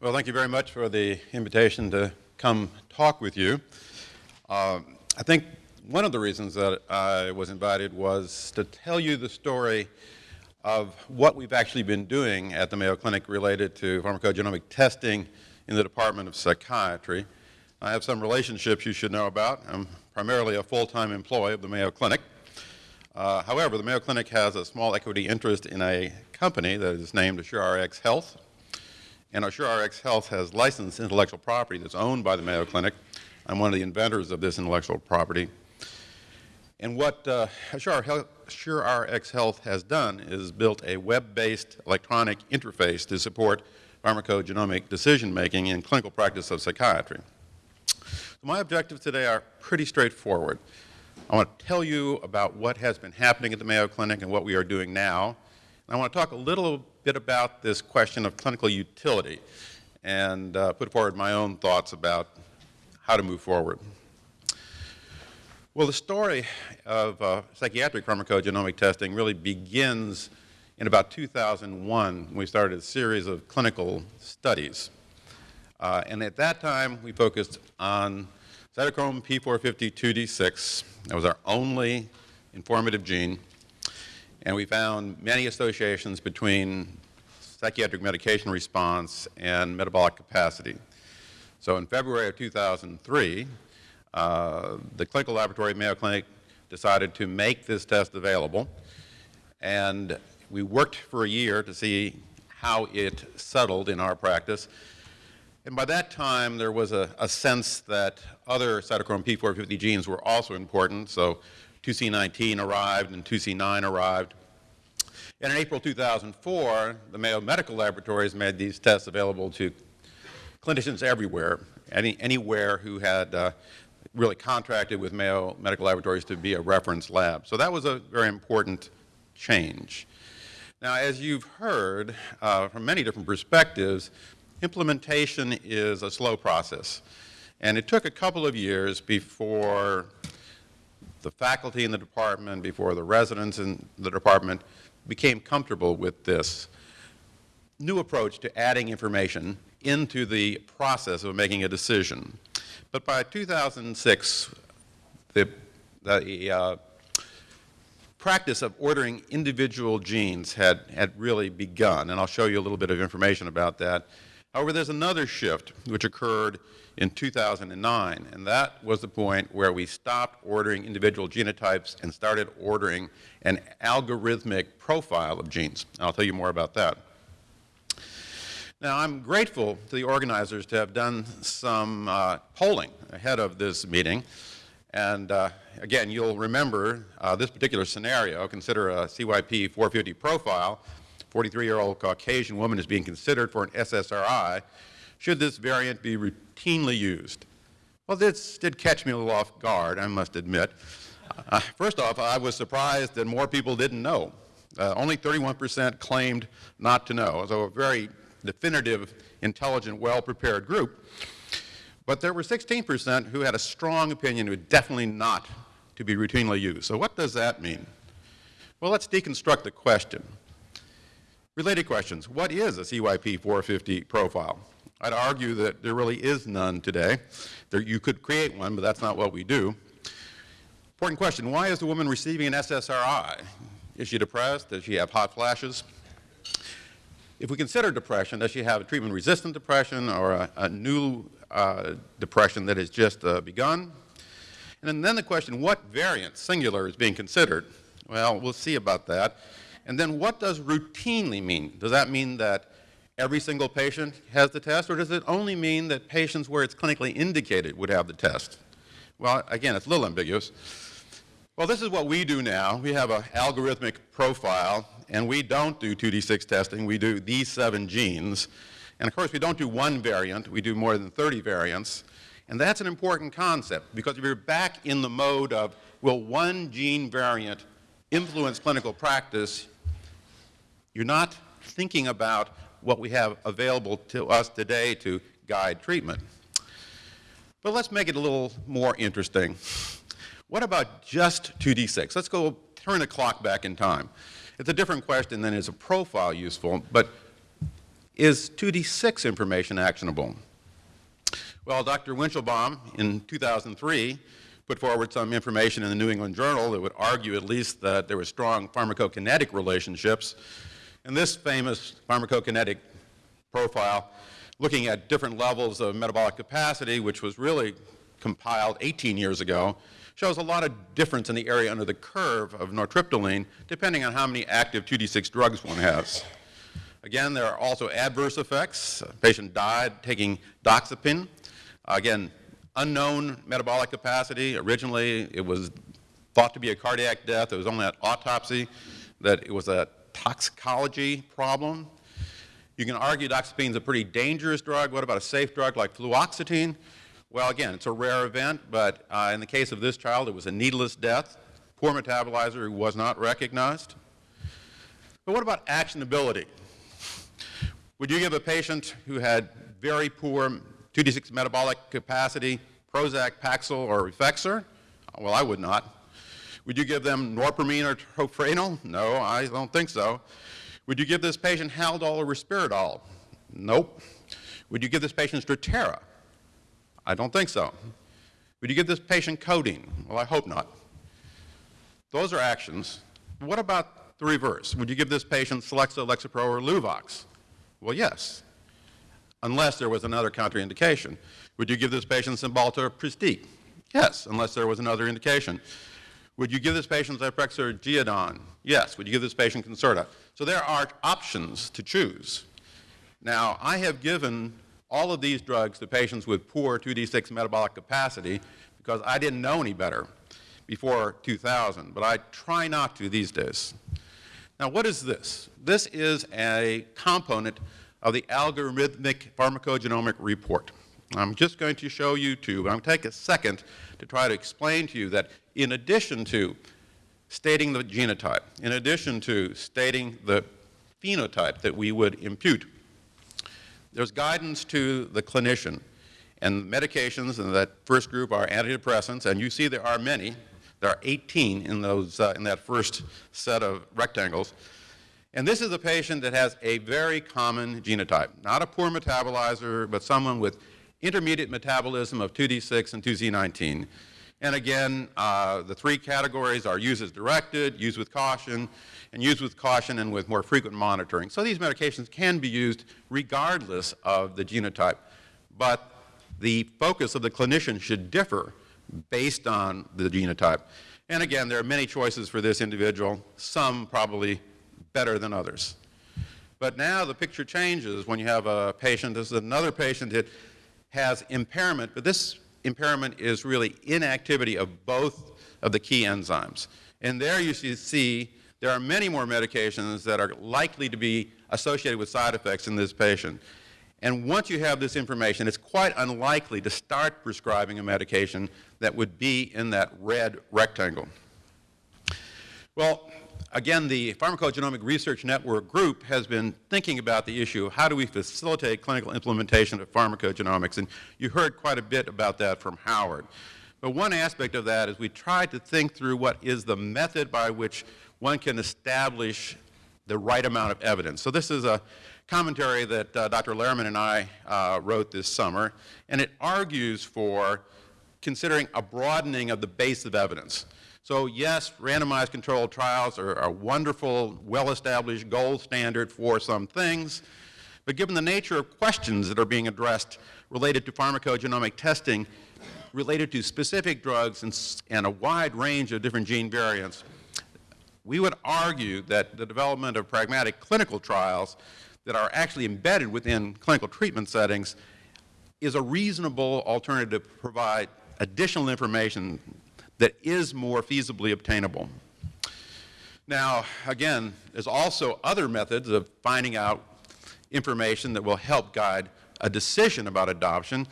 Well, thank you very much for the invitation to come talk with you. Uh, I think one of the reasons that I was invited was to tell you the story of what we've actually been doing at the Mayo Clinic related to pharmacogenomic testing in the Department of Psychiatry. I have some relationships you should know about. I'm primarily a full-time employee of the Mayo Clinic. Uh, however, the Mayo Clinic has a small equity interest in a company that is named AssureRx Health, and AssureRx Health has licensed intellectual property that's owned by the Mayo Clinic. I'm one of the inventors of this intellectual property. And what uh, AssureRx Health has done is built a web-based electronic interface to support pharmacogenomic decision-making in clinical practice of psychiatry. So my objectives today are pretty straightforward. I want to tell you about what has been happening at the Mayo Clinic and what we are doing now. And I want to talk a little bit about this question of clinical utility and uh, put forward my own thoughts about how to move forward. Well, the story of uh, psychiatric pharmacogenomic testing really begins in about 2001 when we started a series of clinical studies. Uh, and at that time, we focused on cytochrome P450-2D6. That was our only informative gene. And we found many associations between psychiatric medication response and metabolic capacity. So in February of 2003, uh, the clinical laboratory at Mayo Clinic decided to make this test available. And we worked for a year to see how it settled in our practice. And by that time, there was a, a sense that other cytochrome P450 genes were also important. So 2C19 arrived and 2C9 arrived. And in April 2004, the Mayo Medical Laboratories made these tests available to clinicians everywhere, any, anywhere who had uh, really contracted with Mayo Medical Laboratories to be a reference lab. So that was a very important change. Now, as you've heard uh, from many different perspectives, implementation is a slow process. And it took a couple of years before the faculty in the department, before the residents in the department became comfortable with this new approach to adding information into the process of making a decision. But by 2006, the, the uh, practice of ordering individual genes had, had really begun, and I'll show you a little bit of information about that. However, there's another shift which occurred in 2009, and that was the point where we stopped ordering individual genotypes and started ordering an algorithmic profile of genes. And I'll tell you more about that. Now, I'm grateful to the organizers to have done some uh, polling ahead of this meeting. And uh, again, you'll remember uh, this particular scenario. Consider a CYP 450 profile. 43-year-old Caucasian woman is being considered for an SSRI should this variant be routinely used? Well, this did catch me a little off guard, I must admit. Uh, first off, I was surprised that more people didn't know. Uh, only 31 percent claimed not to know, so a very definitive, intelligent, well-prepared group. But there were 16 percent who had a strong opinion who definitely not to be routinely used. So what does that mean? Well, let's deconstruct the question. Related questions. What is a CYP 450 profile? I'd argue that there really is none today. There, you could create one, but that's not what we do. Important question, why is the woman receiving an SSRI? Is she depressed? Does she have hot flashes? If we consider depression, does she have a treatment-resistant depression or a, a new uh, depression that has just uh, begun? And then the question, what variant, singular, is being considered? Well, we'll see about that. And then what does routinely mean? Does that mean that every single patient has the test, or does it only mean that patients where it's clinically indicated would have the test? Well, again, it's a little ambiguous. Well, this is what we do now. We have an algorithmic profile, and we don't do 2D6 testing. We do these seven genes. And of course, we don't do one variant. We do more than 30 variants. And that's an important concept, because if you're back in the mode of, will one gene variant influence clinical practice, you're not thinking about what we have available to us today to guide treatment. But let's make it a little more interesting. What about just 2D6? Let's go turn the clock back in time. It's a different question than is a profile useful, but is 2D6 information actionable? Well, Dr. Weinshilboum in 2003 put forward some information in the New England Journal that would argue at least that there were strong pharmacokinetic relationships. And this famous pharmacokinetic profile, looking at different levels of metabolic capacity, which was really compiled 18 years ago, shows a lot of difference in the area under the curve of nortriptyline, depending on how many active 2D6 drugs one has. Again, there are also adverse effects. A patient died taking doxepin. Again, unknown metabolic capacity. Originally, it was thought to be a cardiac death. It was only at autopsy that it was a toxicology problem. You can argue doxepin is a pretty dangerous drug. What about a safe drug like fluoxetine? Well, again, it's a rare event, but uh, in the case of this child, it was a needless death, poor metabolizer who was not recognized. But what about actionability? Would you give a patient who had very poor 2D6 metabolic capacity, Prozac, Paxil, or Effexor? Well, I would not. Would you give them norpramine or tofranil? No, I don't think so. Would you give this patient Haldol or Risperdal? Nope. Would you give this patient Strattera? I don't think so. Would you give this patient codeine? Well, I hope not. Those are actions. What about the reverse? Would you give this patient Celexa, Lexapro, or Luvox? Well, yes unless there was another contraindication. Would you give this patient Cymbalta or Pristiq? Yes, unless there was another indication. Would you give this patient Zyprexa or Geodon? Yes. Would you give this patient Concerta? So there are options to choose. Now, I have given all of these drugs to patients with poor 2D6 metabolic capacity because I didn't know any better before 2000, but I try not to these days. Now, what is this? This is a component of the algorithmic pharmacogenomic report. I'm just going to show you two, but I'm going to take a second to try to explain to you that in addition to stating the genotype, in addition to stating the phenotype that we would impute, there's guidance to the clinician. And medications in that first group are antidepressants, and you see there are many. There are 18 in, those, uh, in that first set of rectangles. And this is a patient that has a very common genotype, not a poor metabolizer, but someone with intermediate metabolism of 2D6 and 2C19. And again, uh, the three categories are use as directed, use with caution, and use with caution and with more frequent monitoring. So these medications can be used regardless of the genotype. But the focus of the clinician should differ based on the genotype. And again, there are many choices for this individual, some probably better than others. But now the picture changes when you have a patient, this is another patient that has impairment, but this impairment is really inactivity of both of the key enzymes. And there you see there are many more medications that are likely to be associated with side effects in this patient. And once you have this information, it's quite unlikely to start prescribing a medication that would be in that red rectangle. Well, again, the Pharmacogenomic Research Network group has been thinking about the issue of how do we facilitate clinical implementation of pharmacogenomics, and you heard quite a bit about that from Howard. But one aspect of that is we tried to think through what is the method by which one can establish the right amount of evidence. So this is a commentary that uh, Dr. Lerman and I uh, wrote this summer, and it argues for considering a broadening of the base of evidence. So yes, randomized controlled trials are a wonderful, well-established gold standard for some things, but given the nature of questions that are being addressed related to pharmacogenomic testing, related to specific drugs and, and a wide range of different gene variants, we would argue that the development of pragmatic clinical trials that are actually embedded within clinical treatment settings is a reasonable alternative to provide additional information that is more feasibly obtainable. Now, again, there's also other methods of finding out information that will help guide a decision about adoption.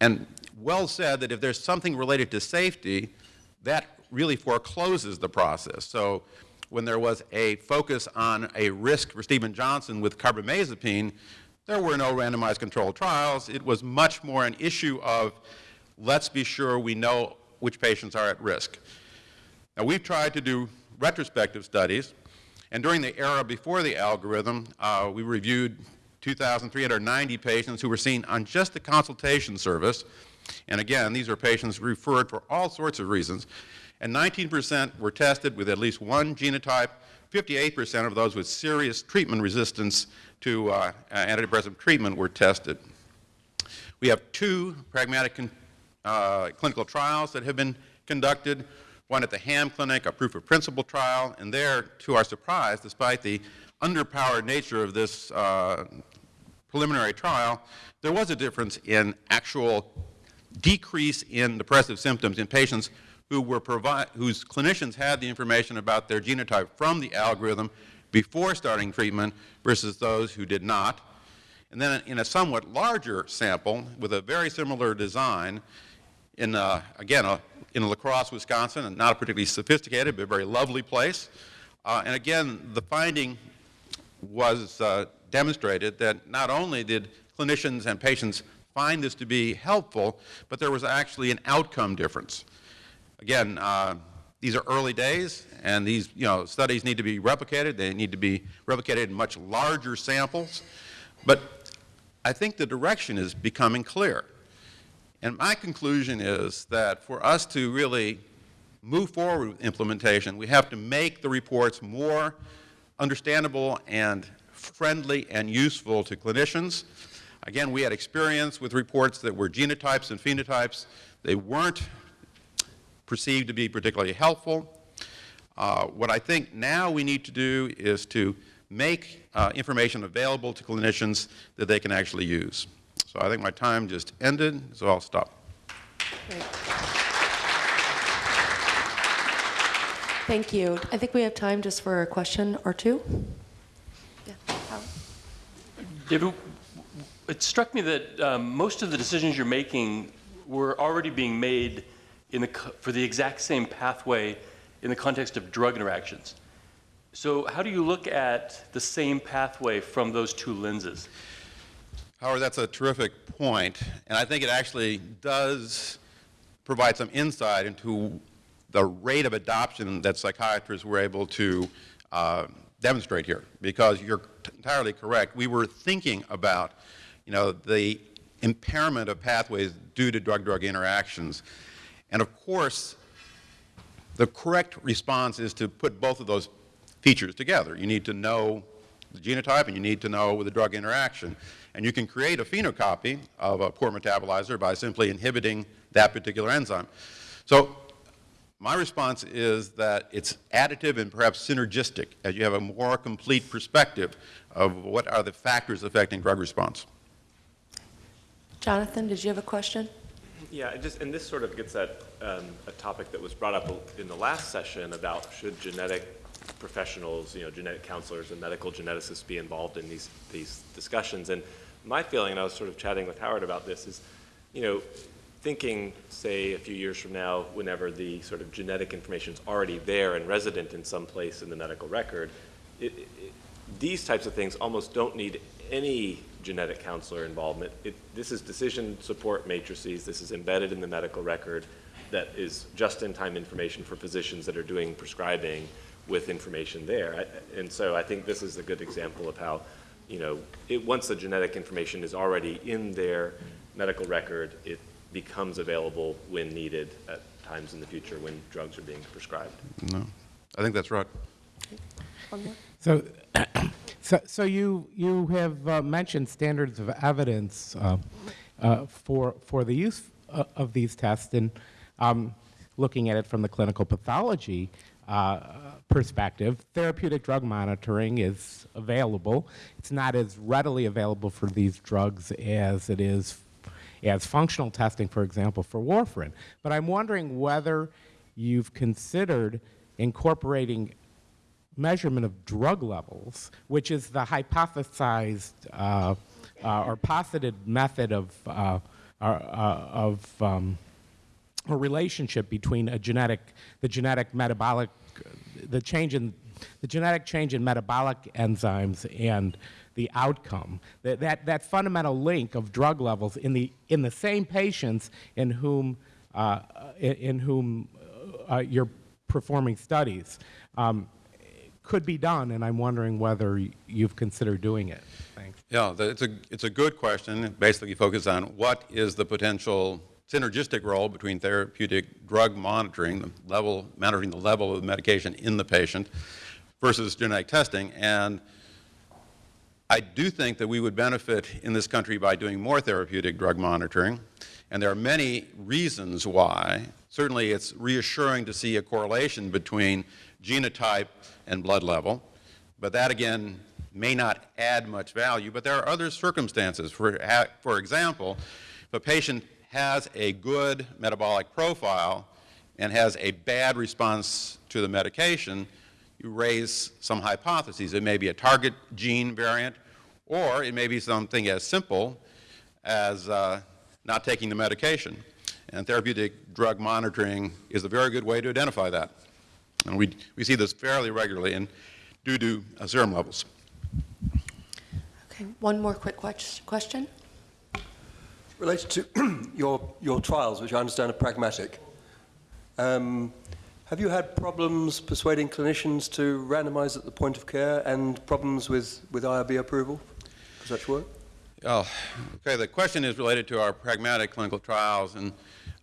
And well said that if there's something related to safety, that really forecloses the process. So when there was a focus on a risk for Steven Johnson with carbamazepine, there were no randomized controlled trials. It was much more an issue of let's be sure we know which patients are at risk. Now, we've tried to do retrospective studies, and during the era before the algorithm, uh, we reviewed 2,390 patients who were seen on just the consultation service. And again, these are patients referred for all sorts of reasons. And 19% were tested with at least one genotype, 58% of those with serious treatment resistance to uh, antidepressant treatment were tested. We have two pragmatic uh, clinical trials that have been conducted, one at the Ham Clinic, a proof of principle trial, and there, to our surprise, despite the underpowered nature of this uh, preliminary trial, there was a difference in actual decrease in depressive symptoms in patients who were whose clinicians had the information about their genotype from the algorithm before starting treatment versus those who did not. And then in a somewhat larger sample with a very similar design, in, uh, again, a, in La Crosse, Wisconsin, and not a particularly sophisticated but a very lovely place. Uh, and again, the finding was uh, demonstrated that not only did clinicians and patients find this to be helpful, but there was actually an outcome difference. Again, uh, these are early days, and these you know, studies need to be replicated. They need to be replicated in much larger samples. But I think the direction is becoming clear. And my conclusion is that for us to really move forward with implementation, we have to make the reports more understandable and friendly and useful to clinicians. Again, we had experience with reports that were genotypes and phenotypes. They weren't perceived to be particularly helpful. Uh, what I think now we need to do is to make uh, information available to clinicians that they can actually use. So I think my time just ended, so I'll stop. Great. Thank you. I think we have time just for a question or two. Yeah. David, it struck me that um, most of the decisions you're making were already being made the, for the exact same pathway in the context of drug interactions. So how do you look at the same pathway from those two lenses? Howard, that's a terrific point, and I think it actually does provide some insight into the rate of adoption that psychiatrists were able to uh, demonstrate here, because you're entirely correct. We were thinking about, you know, the impairment of pathways due to drug-drug interactions. And of course, the correct response is to put both of those features together. You need to know the genotype and you need to know the drug interaction. And you can create a phenocopy of a poor metabolizer by simply inhibiting that particular enzyme. So my response is that it's additive and perhaps synergistic as you have a more complete perspective of what are the factors affecting drug response. Jonathan, did you have a question? Yeah, just, and this sort of gets at um, a topic that was brought up in the last session about should genetic professionals, you know, genetic counselors and medical geneticists be involved in these, these discussions. And my feeling, and I was sort of chatting with Howard about this, is, you know, thinking, say, a few years from now, whenever the sort of genetic information is already there and resident in some place in the medical record, it, it, these types of things almost don't need any genetic counselor involvement. It, this is decision support matrices. This is embedded in the medical record that is just-in-time information for physicians that are doing prescribing with information there. I, and so I think this is a good example of how, you know, it, once the genetic information is already in their medical record, it becomes available when needed at times in the future when drugs are being prescribed. No, I think that's right. One. So, so, so you you have uh, mentioned standards of evidence uh, uh, for for the use uh, of these tests, and um, looking at it from the clinical pathology uh, perspective, therapeutic drug monitoring is available. It's not as readily available for these drugs as it is as functional testing, for example, for warfarin. But I'm wondering whether you've considered incorporating measurement of drug levels, which is the hypothesized uh, uh, or posited method of, uh, uh of um, a relationship between a genetic, the genetic metabolic, the change in, the genetic change in metabolic enzymes and the outcome. That, that, that fundamental link of drug levels in the, in the same patients in whom, uh, in, whom uh, you're performing studies. Um, could be done, and I'm wondering whether you've considered doing it. Thanks. Yeah, it's a, it's a good question. Basically focuses on what is the potential synergistic role between therapeutic drug monitoring, the level, monitoring the level of the medication in the patient, versus genetic testing. And I do think that we would benefit in this country by doing more therapeutic drug monitoring. And there are many reasons why. Certainly, it's reassuring to see a correlation between genotype and blood level. But that, again, may not add much value. But there are other circumstances. For, for example, if a patient has a good metabolic profile and has a bad response to the medication, you raise some hypotheses. It may be a target gene variant, or it may be something as simple as uh, not taking the medication. And therapeutic drug monitoring is a very good way to identify that. And we, we see this fairly regularly and due to uh, serum levels. Okay, one more quick question. Related to your, your trials, which I understand are pragmatic, um, have you had problems persuading clinicians to randomize at the point of care and problems with, with IRB approval for such work? Oh, okay, the question is related to our pragmatic clinical trials and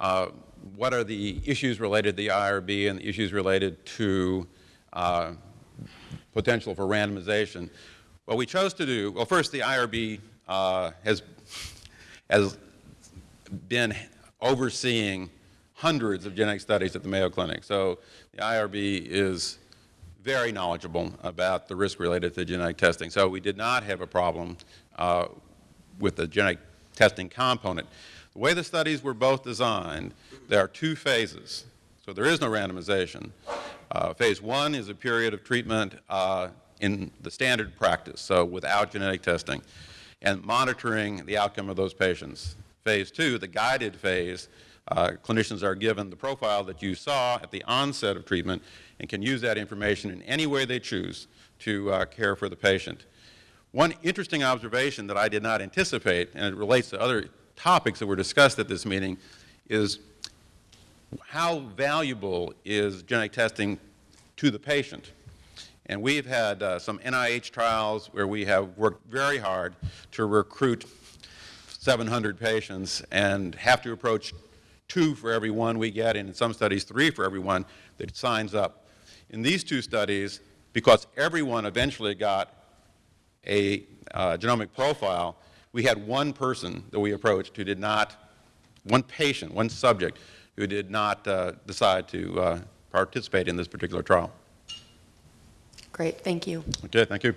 uh, what are the issues related to the IRB and the issues related to uh, potential for randomization. What we chose to do, well, first, the IRB uh, has, has been overseeing hundreds of genetic studies at the Mayo Clinic. So the IRB is very knowledgeable about the risk related to genetic testing. So we did not have a problem uh, with the genetic testing component. The way the studies were both designed, there are two phases. So there is no randomization. Uh, phase one is a period of treatment uh, in the standard practice, so without genetic testing, and monitoring the outcome of those patients. Phase two, the guided phase, uh, clinicians are given the profile that you saw at the onset of treatment and can use that information in any way they choose to uh, care for the patient. One interesting observation that I did not anticipate, and it relates to other topics that were discussed at this meeting, is how valuable is genetic testing to the patient? And we've had uh, some NIH trials where we have worked very hard to recruit 700 patients and have to approach two for every one we get, and in some studies, three for every one that signs up. In these two studies, because everyone eventually got a uh, genomic profile, we had one person that we approached who did not, one patient, one subject, who did not uh, decide to uh, participate in this particular trial. Great, thank you. Okay, thank you.